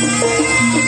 Música